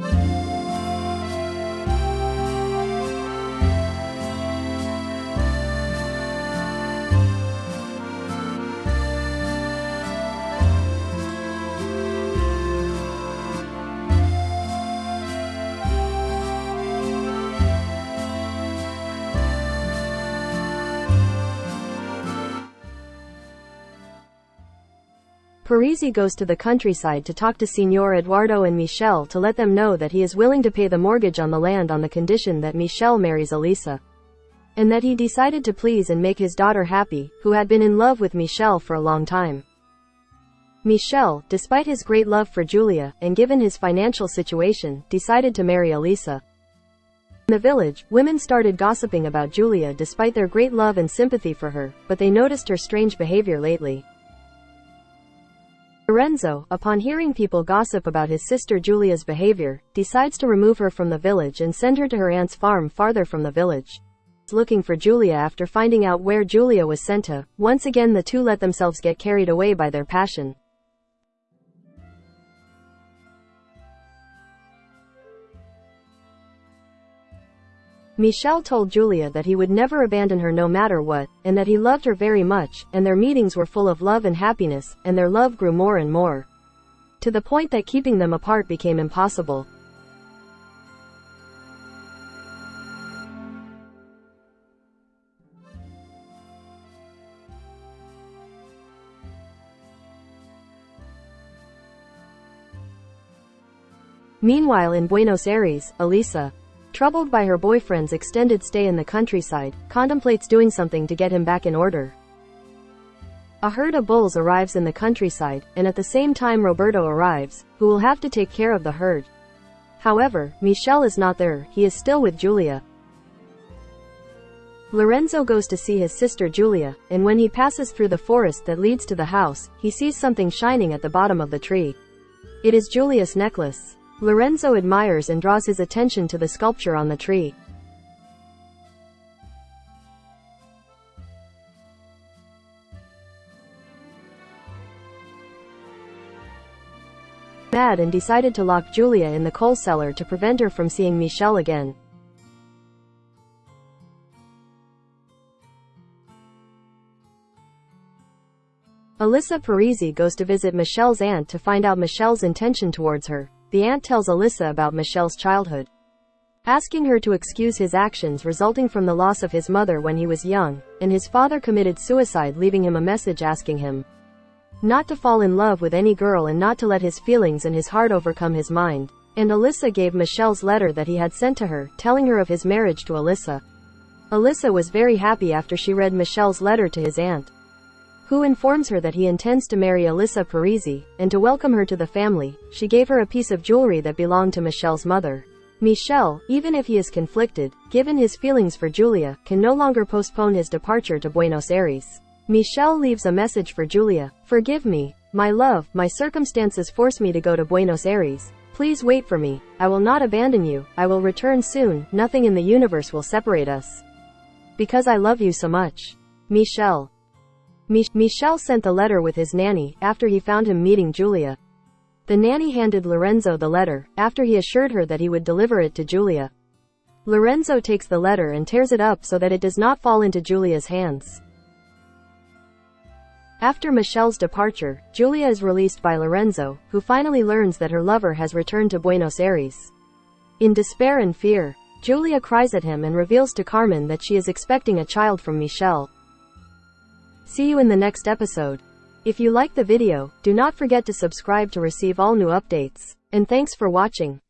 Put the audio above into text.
Bye. Parisi goes to the countryside to talk to Signor Eduardo and Michelle to let them know that he is willing to pay the mortgage on the land on the condition that Michelle marries Elisa. And that he decided to please and make his daughter happy, who had been in love with Michelle for a long time. Michelle, despite his great love for Julia, and given his financial situation, decided to marry Elisa. In the village, women started gossiping about Julia despite their great love and sympathy for her, but they noticed her strange behavior lately. Lorenzo, upon hearing people gossip about his sister Julia's behavior, decides to remove her from the village and send her to her aunt's farm farther from the village. Looking for Julia after finding out where Julia was sent to, once again the two let themselves get carried away by their passion. Michel told Julia that he would never abandon her no matter what, and that he loved her very much, and their meetings were full of love and happiness, and their love grew more and more. To the point that keeping them apart became impossible. Meanwhile in Buenos Aires, Elisa, Troubled by her boyfriend's extended stay in the countryside, contemplates doing something to get him back in order. A herd of bulls arrives in the countryside, and at the same time Roberto arrives, who will have to take care of the herd. However, Michel is not there, he is still with Julia. Lorenzo goes to see his sister Julia, and when he passes through the forest that leads to the house, he sees something shining at the bottom of the tree. It is Julia's necklace. Lorenzo admires and draws his attention to the sculpture on the tree. Mad and decided to lock Julia in the coal cellar to prevent her from seeing Michelle again. Alyssa Parisi goes to visit Michelle's aunt to find out Michelle's intention towards her. The aunt tells Alyssa about Michelle's childhood, asking her to excuse his actions resulting from the loss of his mother when he was young, and his father committed suicide leaving him a message asking him not to fall in love with any girl and not to let his feelings and his heart overcome his mind. And Alyssa gave Michelle's letter that he had sent to her, telling her of his marriage to Alyssa. Alyssa was very happy after she read Michelle's letter to his aunt who informs her that he intends to marry Alyssa Parisi, and to welcome her to the family, she gave her a piece of jewelry that belonged to Michelle's mother. Michel, even if he is conflicted, given his feelings for Julia, can no longer postpone his departure to Buenos Aires. Michel leaves a message for Julia. Forgive me, my love, my circumstances force me to go to Buenos Aires. Please wait for me. I will not abandon you. I will return soon. Nothing in the universe will separate us. Because I love you so much. Michel. Mich Michel sent the letter with his nanny, after he found him meeting Julia. The nanny handed Lorenzo the letter, after he assured her that he would deliver it to Julia. Lorenzo takes the letter and tears it up so that it does not fall into Julia's hands. After Michelle's departure, Julia is released by Lorenzo, who finally learns that her lover has returned to Buenos Aires. In despair and fear, Julia cries at him and reveals to Carmen that she is expecting a child from Michelle. See you in the next episode. If you like the video, do not forget to subscribe to receive all new updates. And thanks for watching.